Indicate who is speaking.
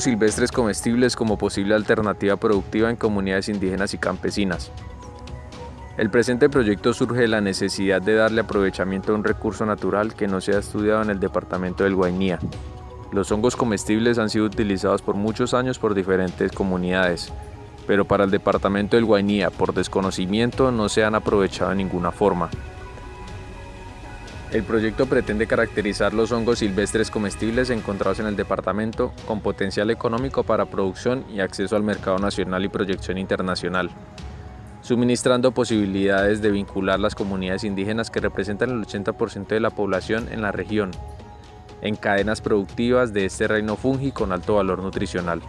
Speaker 1: silvestres comestibles como posible alternativa productiva en comunidades indígenas y campesinas. El presente proyecto surge de la necesidad de darle aprovechamiento a un recurso natural que no se ha estudiado en el departamento del Guainía. Los hongos comestibles han sido utilizados por muchos años por diferentes comunidades, pero para el departamento del Guainía, por desconocimiento, no se han aprovechado de ninguna forma. El proyecto pretende caracterizar los hongos silvestres comestibles encontrados en el departamento con potencial económico para producción y acceso al mercado nacional y proyección internacional, suministrando posibilidades de vincular las comunidades indígenas que representan el 80% de la población en la región, en cadenas productivas de este reino fungi con alto valor nutricional.